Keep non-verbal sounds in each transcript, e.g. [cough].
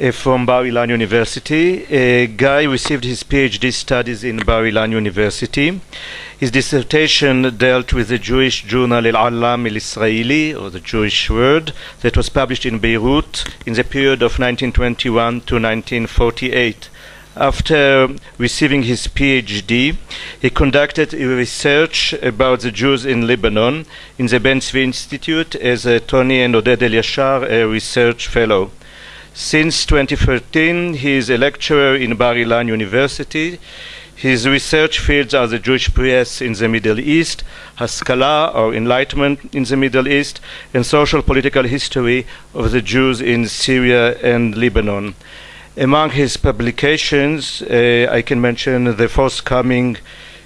uh, from Bar Ilan University. Uh, Guy received his PhD studies in Bar Ilan University. His dissertation dealt with the Jewish journal Al Alam Al Israeli, or the Jewish Word, that was published in Beirut in the period of 1921 to 1948. After receiving his PhD, he conducted a research about the Jews in Lebanon in the Ben Tzvi Institute as a Tony and Oded Eliashar a research fellow. Since 2013, he is a lecturer in Bar Ilan University. His research fields are the Jewish press in the Middle East, Haskalah or Enlightenment in the Middle East, and social political history of the Jews in Syria and Lebanon. Among his publications, uh, I can mention the forthcoming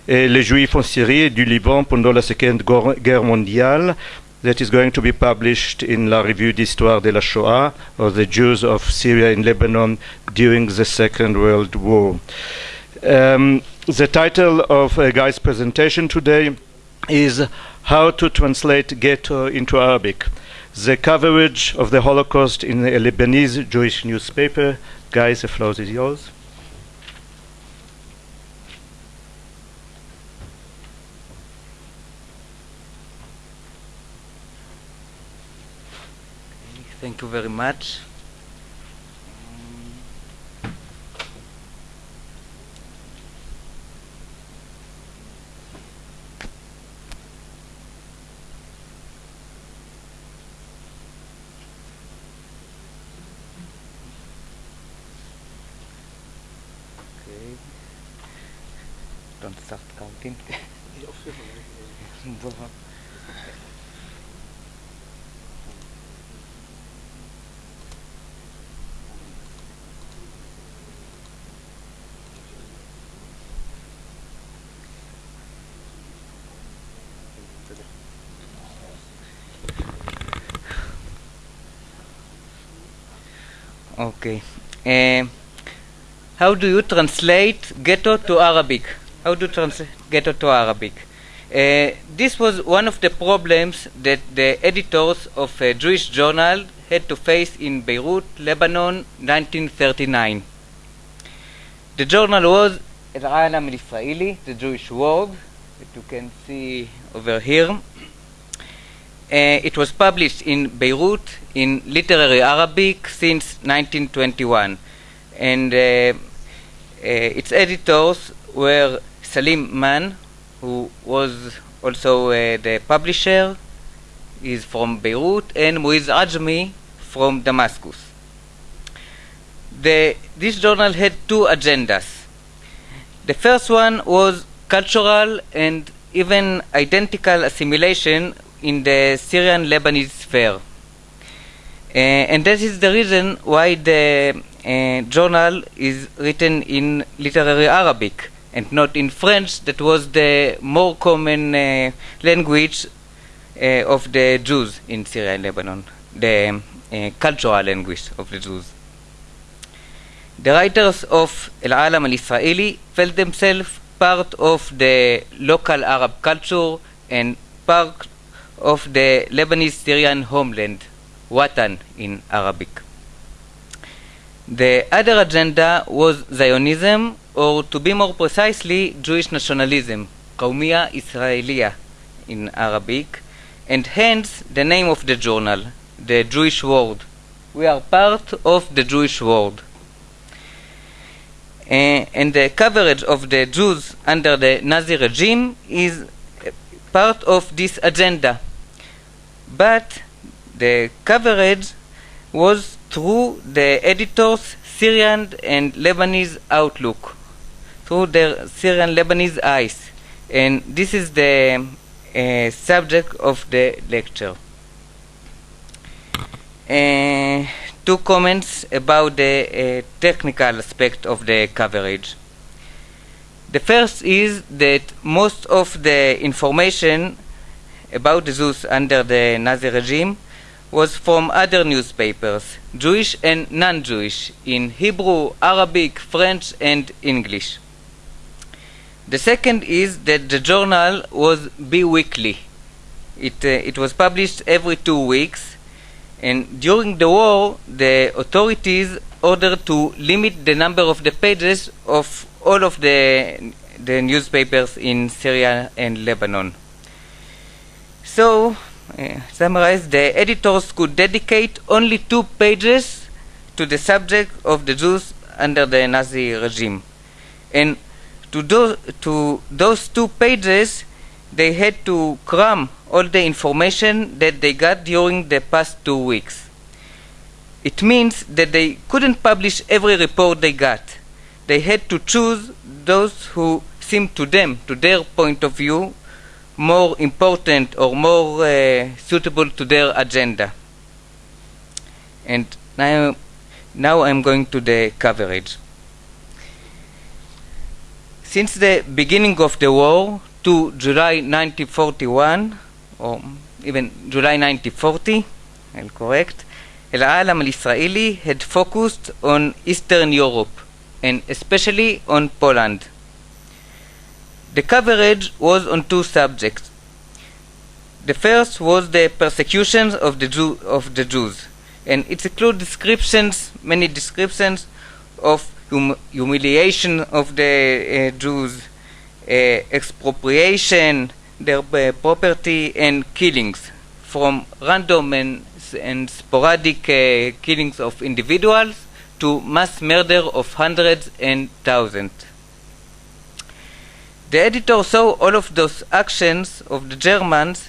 uh, Les Juifs en Syrie du Liban pendant la Seconde Guerre mondiale, that is going to be published in La Revue d'Histoire de la Shoah, or the Jews of Syria and Lebanon during the Second World War. Um, the title of uh, Guy's presentation today is How to Translate Ghetto into Arabic. The coverage of the Holocaust in a Lebanese Jewish newspaper Guys, the floor is yours. Thank you very much. Okay. Don't start counting. [laughs] Okay. Uh, how do you translate ghetto to Arabic? How do you translate ghetto to Arabic? Uh, this was one of the problems that the editors of a Jewish journal had to face in Beirut, Lebanon, 1939. The journal was Al Israeli, the Jewish World, that you can see over here. Uh, it was published in Beirut in literary Arabic since 1921, and uh, uh, its editors were Salim Man, who was also the publisher, is from Beirut, and Muiz Ajmi from Damascus. The, this journal had two agendas. The first one was cultural and even identical assimilation in the Syrian Lebanese sphere. Uh, and that is the reason why the uh, journal is written in literary Arabic and not in French, that was the more common uh, language uh, of the Jews in Syria and Lebanon, the uh, cultural language of the Jews. The writers of Al Alam Al Israeli felt themselves part of the local Arab culture and part of the Lebanese Syrian homeland, Watan in Arabic. The other agenda was Zionism, or to be more precisely, Jewish nationalism, Qawmiya Israeliya in Arabic, and hence the name of the journal, the Jewish World. We are part of the Jewish world. Uh, and the coverage of the Jews under the Nazi regime is part of this agenda. But the coverage was through the editor's Syrian and Lebanese outlook, through their Syrian Lebanese eyes. And this is the uh, subject of the lecture. Uh, two comments about the uh, technical aspect of the coverage. The first is that most of the information about Jews under the Nazi regime was from other newspapers, Jewish and non Jewish, in Hebrew, Arabic, French, and English. The second is that the journal was bi weekly. It, uh, it was published every two weeks, and during the war, the authorities ordered to limit the number of the pages of all of the, the newspapers in Syria and Lebanon. So, uh, summarize, the editors could dedicate only two pages to the subject of the Jews under the Nazi regime. And to, do, to those two pages, they had to cram all the information that they got during the past two weeks. It means that they couldn't publish every report they got. They had to choose those who seemed to them, to their point of view, more important or more uh, suitable to their agenda. And now, now I'm going to the coverage. Since the beginning of the war to July 1941, or even July 1940, I'll correct, El Alam al Israeli had focused on Eastern Europe and especially on Poland. The coverage was on two subjects. The first was the persecutions of the, Jew, of the Jews, and it includes descriptions, many descriptions of hum humiliation of the uh, Jews, uh, expropriation, their uh, property, and killings, from random and, and sporadic uh, killings of individuals to mass murder of hundreds and thousands. The editor saw all of those actions of the Germans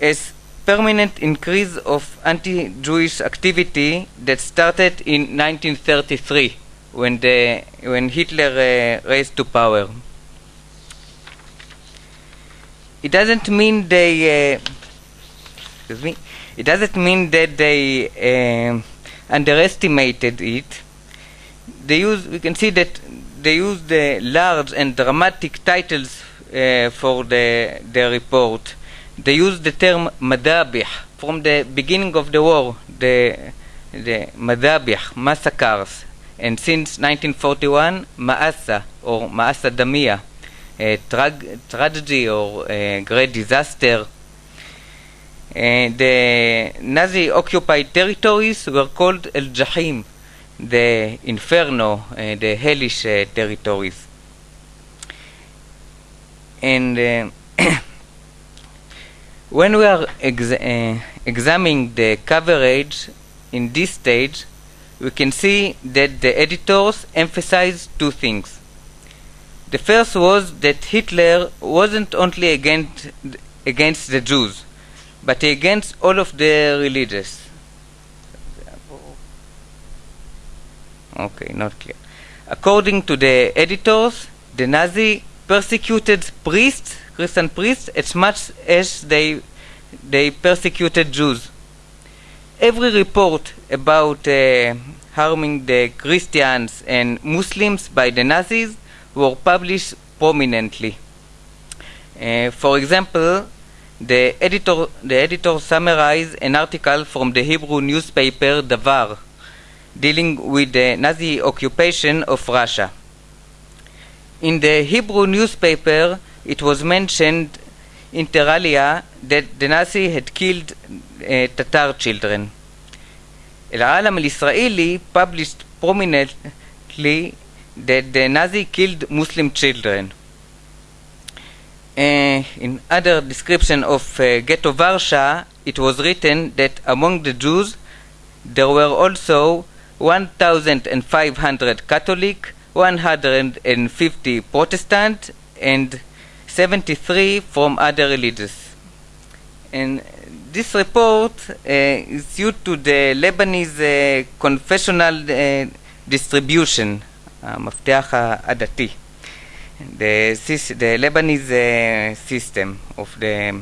as permanent increase of anti-Jewish activity that started in 1933 when the when Hitler uh, raised to power. It doesn't mean they uh, excuse me. It doesn't mean that they uh, underestimated it. They use we can see that they use the large and dramatic titles uh, for the the report. They use the term madabih from the beginning of the war. The the madabih massacres and since 1941, Ma'asa or Ma'asa Damia, a tra tragedy or a great disaster. Uh, the Nazi occupied territories were called El Jahim, the inferno, uh, the hellish uh, territories. And uh, [clears throat] when we are exa examining the coverage in this stage, we can see that the editors emphasized two things. The first was that Hitler wasn't only against, against the Jews, but against all of the religious. Okay, not clear. According to the editors, the Nazi persecuted priests, Christian priests, as much as they they persecuted Jews. Every report about uh, harming the Christians and Muslims by the Nazis were published prominently. Uh, for example, the editor, the editor summarized an article from the Hebrew newspaper Davar dealing with the Nazi occupation of Russia. In the Hebrew newspaper, it was mentioned inter alia that the Nazi had killed uh, Tatar children. El Alam al Israeli published prominently that the Nazi killed Muslim children. Uh, in other description of uh, Ghetto Varsha, it was written that among the Jews there were also 1,500 Catholic, 150 Protestant, and 73 from other religions. And this report uh, is due to the Lebanese uh, confessional uh, distribution, המפתח העדתי, the, the Lebanese uh, system of the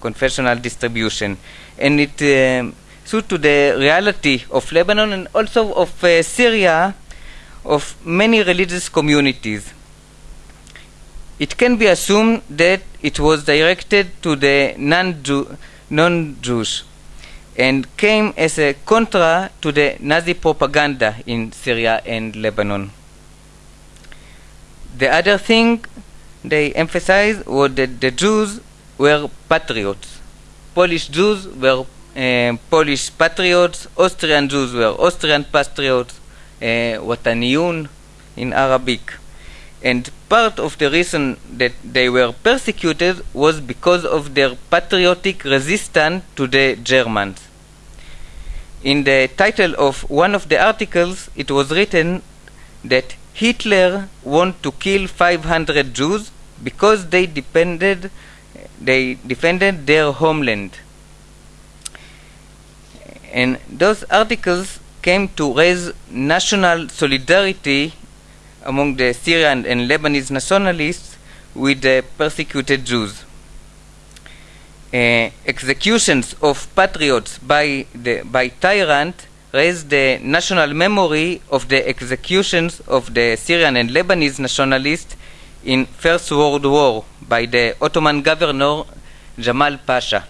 confessional distribution, and it uh, due to the reality of Lebanon and also of uh, Syria, of many religious communities. It can be assumed that it was directed to the non-Jew non-Jews and came as a contra to the Nazi propaganda in Syria and Lebanon. The other thing they emphasized was that the Jews were patriots. Polish Jews were uh, Polish patriots, Austrian Jews were Austrian patriots, Wataniyun in Arabic. And part of the reason that they were persecuted was because of their patriotic resistance to the Germans. In the title of one of the articles, it was written that Hitler wanted to kill 500 Jews because they depended, they defended their homeland. And those articles came to raise national solidarity among the Syrian and Lebanese nationalists with the persecuted Jews. Uh, executions of patriots by the by tyrant raised the national memory of the executions of the Syrian and Lebanese nationalists in First World War by the Ottoman governor Jamal Pasha.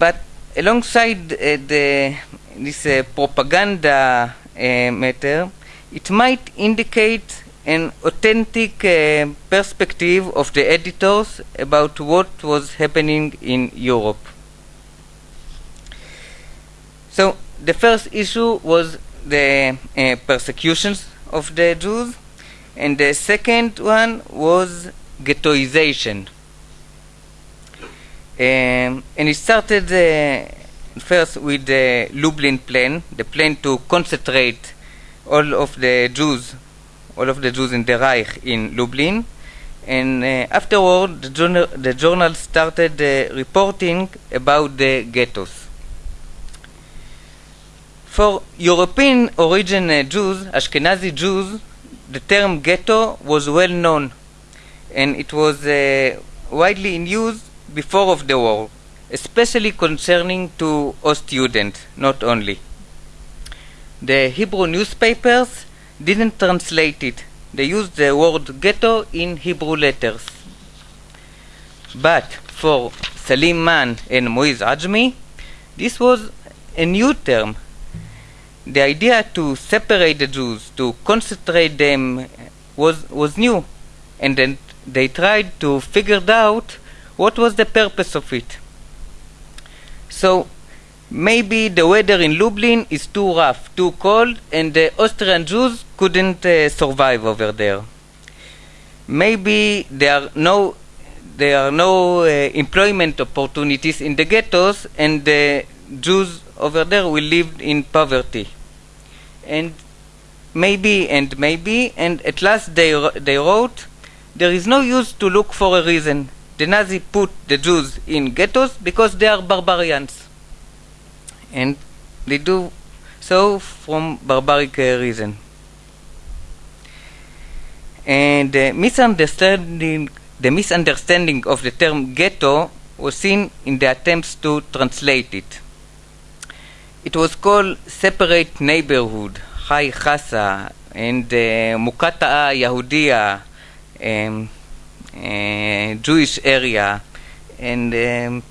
But alongside uh, the, this uh, propaganda uh, matter, it might indicate an authentic uh, perspective of the editors about what was happening in Europe. So the first issue was the uh, persecutions of the Jews, and the second one was ghettoization. Um, and it started uh, first with the Lublin plan, the plan to concentrate all of the Jews, all of the Jews in the Reich in Lublin. And uh, afterward, the journal, the journal started uh, reporting about the ghettos. For European origin uh, Jews, Ashkenazi Jews, the term ghetto was well known and it was uh, widely in use before of the war, especially concerning to students, not only. The Hebrew newspapers didn't translate it. They used the word ghetto in Hebrew letters. But for Salim Man and Moiz Ajmi, this was a new term. The idea to separate the Jews, to concentrate them, was, was new. And then they tried to figure out what was the purpose of it. So maybe the weather in Lublin is too rough, too cold, and the Austrian Jews couldn't uh, survive over there. Maybe there are no there are no uh, employment opportunities in the ghettos, and the Jews over there will live in poverty. And maybe and maybe, and at last they they wrote, there is no use to look for a reason. The Nazi put the Jews in ghettos because they are barbarians and they do so from barbaric uh, reason. And the misunderstanding, the misunderstanding of the term ghetto was seen in the attempts to translate it. It was called separate neighborhood, Chai Chasa, and uh, Mukata'a um, Jewish area, and um,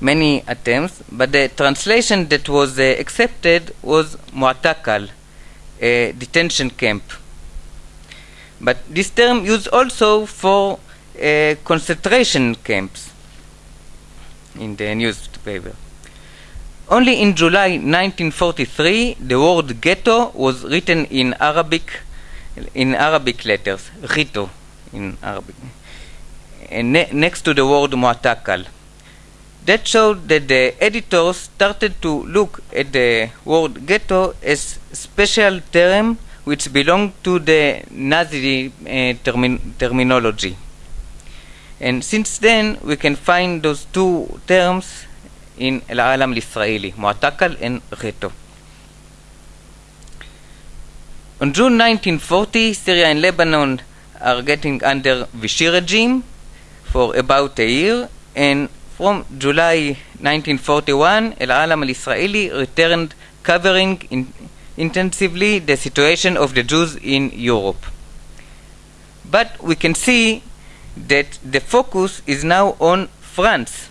many attempts, but the translation that was uh, accepted was Mu'takal, a detention camp. But this term used also for uh, concentration camps in the newspaper. Only in July 1943, the word ghetto was written in Arabic, in Arabic letters, Rito in Arabic, and ne next to the word Mu'takal. That showed that the editors started to look at the word ghetto as special term which belonged to the Nazi uh, termi terminology. And since then, we can find those two terms in Al-Alam al-Israeli, Mu'takal and Ghetto. On June 1940, Syria and Lebanon are getting under Vichy regime for about a year, and from July 1941, El Alam al Israeli returned covering in intensively the situation of the Jews in Europe. But we can see that the focus is now on France,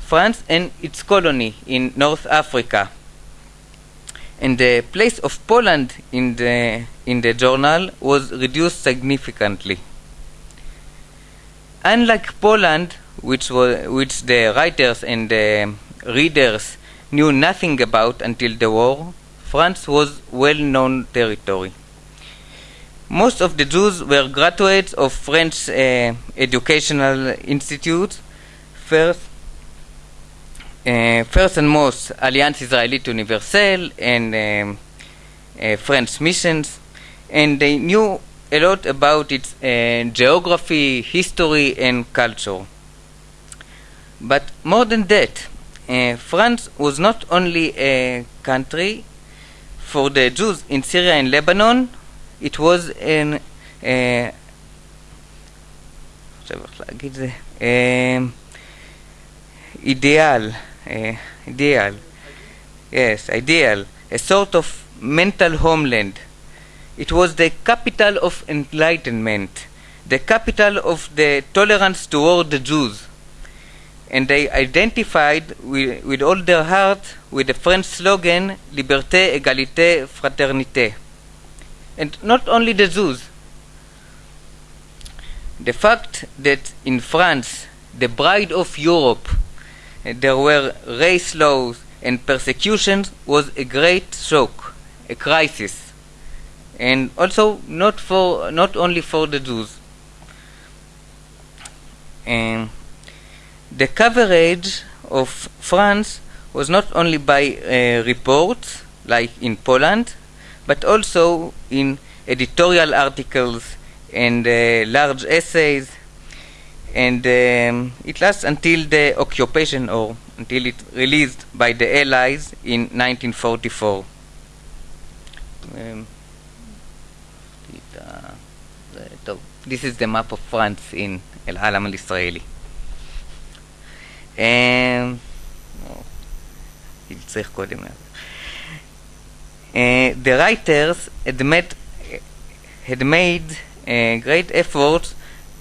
France and its colony in North Africa. And the place of Poland in the, in the journal was reduced significantly. Unlike Poland, which, was, which the writers and the readers knew nothing about until the war, France was well-known territory. Most of the Jews were graduates of French uh, educational institutes, first, uh, first and most Alliance Israélite Universelle and um, uh, French missions, and they knew a lot about its uh, geography, history, and culture. But more than that, France was not only a country for the Jews in Syria and Lebanon, it was an uh, ideal, uh, ideal, yes, ideal, a sort of mental homeland. It was the capital of enlightenment, the capital of the tolerance toward the Jews. And they identified with, with all their heart with the French slogan, Liberté, Égalité, Fraternité. And not only the Jews. The fact that in France, the bride of Europe, there were race laws and persecutions was a great shock, a crisis, and also not for not only for the Jews. The coverage of France was not only by uh, reports, like in Poland, but also in editorial articles and uh, large essays and um, it lasts until the occupation or until it released by the Allies in 1944. Um, this is the map of France in El Alam al Israeli. Um, uh, the writers had made, had made uh, great efforts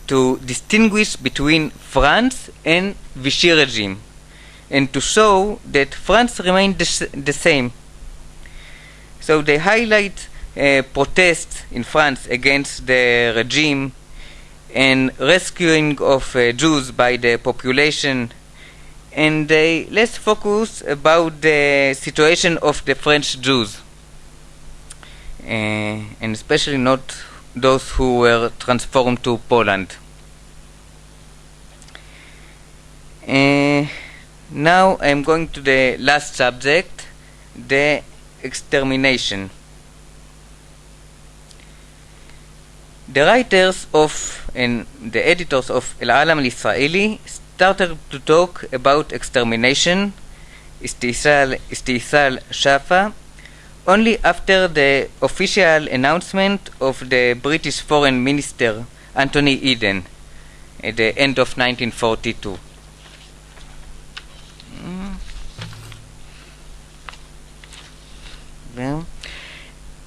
to distinguish between France and Vichy regime and to show that France remained the, the same. So they highlight uh, protests in France against the regime and rescuing of uh, Jews by the population and they less focus about the situation of the French Jews uh, and especially not those who were transformed to Poland. Uh, now I'm going to the last subject, the extermination. The writers of and the editors of El Alam al Israeli started to talk about extermination, istisal Shafa, only after the official announcement of the British Foreign Minister Anthony Eden at the end of 1942. Mm.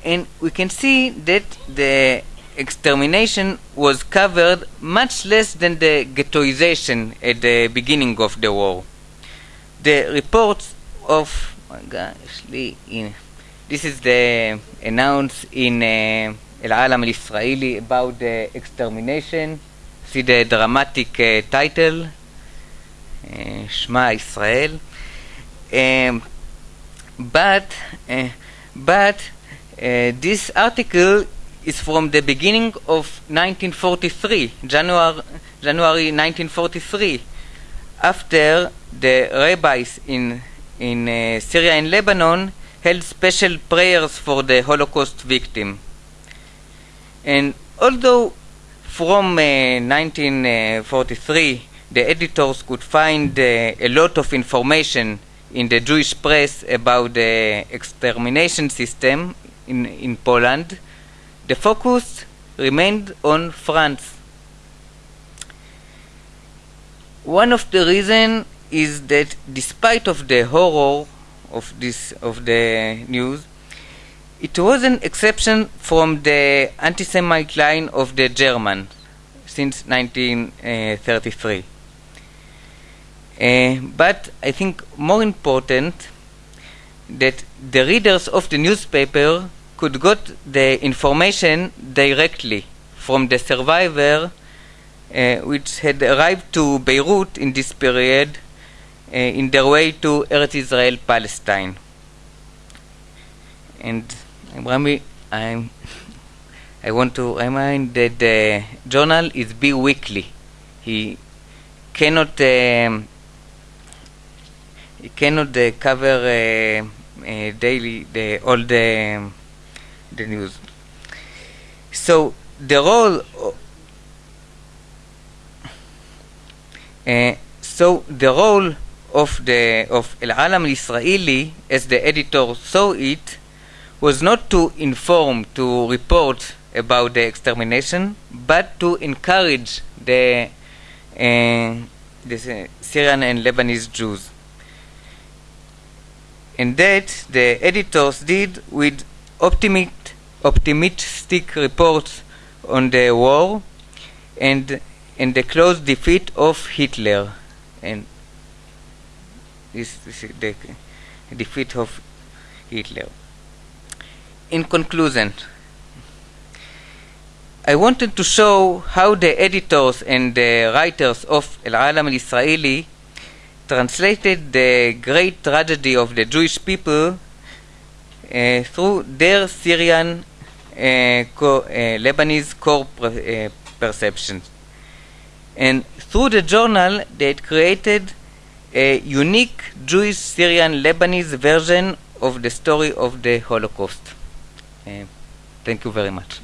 And we can see that the extermination was covered much less than the ghettoization at the beginning of the war. The reports of, oh my gosh, this is the announce in uh, El Alam al Israeli about the extermination. See the dramatic uh, title, uh, Israel. Um, but uh, but this article is from the beginning of 1943, January, January 1943, after the rabbis in in Syria and Lebanon held special prayers for the Holocaust victim. And although from uh, 1943 the editors could find uh, a lot of information in the Jewish press about the extermination system in, in Poland, the focus remained on France. One of the reasons is that despite of the horror of this of the news. It was an exception from the anti-Semite line of the German since 1933. Uh, but I think more important that the readers of the newspaper could get the information directly from the survivor uh, which had arrived to Beirut in this period in their way to Eretz Israel, Palestine. And Rami, I'm, I want to remind that the journal is bi-weekly. He cannot um, he cannot uh, cover uh, uh, daily the all the the news. So the role. Uh, so the role of the of El Alam Israeli, as the editor saw it, was not to inform, to report about the extermination, but to encourage the, uh, the Syrian and Lebanese Jews. And that the editors did with optimist, optimistic reports on the war and, and the close defeat of Hitler. And this, this is the defeat of Hitler. In conclusion, I wanted to show how the editors and the writers of El Alam al Israeli translated the great tragedy of the Jewish people uh, through their Syrian uh, co uh, Lebanese core uh, perceptions. And through the journal, they created a unique Jewish Syrian Lebanese version of the story of the Holocaust. Uh, thank you very much.